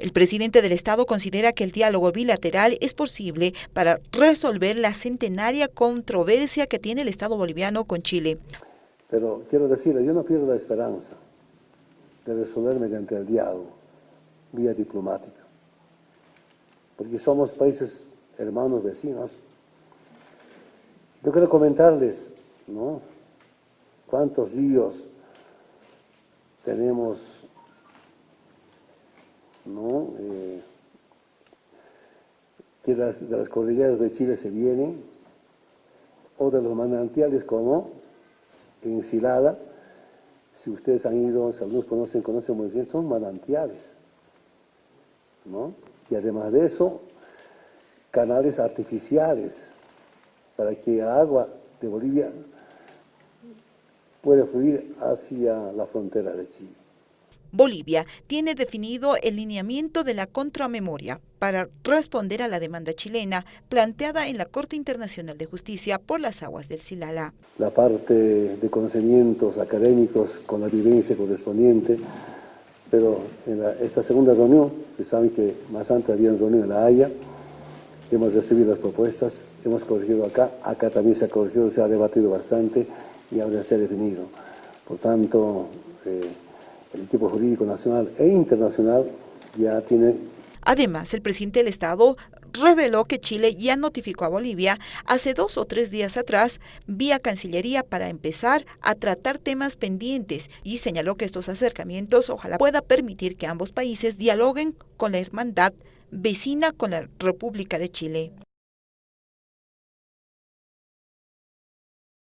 El presidente del Estado considera que el diálogo bilateral es posible para resolver la centenaria controversia que tiene el Estado boliviano con Chile. Pero quiero decirle, yo no pierdo la esperanza de resolver mediante el diálogo, vía diplomática, porque somos países hermanos vecinos. Yo quiero comentarles, ¿no? Cuántos ríos tenemos, ¿no? Eh, que las, de las cordilleras de Chile se vienen, o de los manantiales como en Silada, si ustedes han ido, si algunos conocen, conocen muy bien, son manantiales, ¿no? Y además de eso, canales artificiales para que agua de Bolivia pueda fluir hacia la frontera de Chile. Bolivia tiene definido el lineamiento de la contramemoria para responder a la demanda chilena planteada en la Corte Internacional de Justicia por las aguas del Silala. La parte de conocimientos académicos con la vivencia correspondiente, pero en esta segunda reunión, que saben que más antes había una reunión en La Haya, hemos recibido las propuestas, hemos corregido acá, acá también se ha corregido, se ha debatido bastante y ahora se ha definido. Por tanto, eh, el equipo jurídico nacional e internacional ya tiene... Además, el presidente del Estado reveló que Chile ya notificó a Bolivia hace dos o tres días atrás vía Cancillería para empezar a tratar temas pendientes y señaló que estos acercamientos ojalá pueda permitir que ambos países dialoguen con la hermandad vecina con la República de Chile.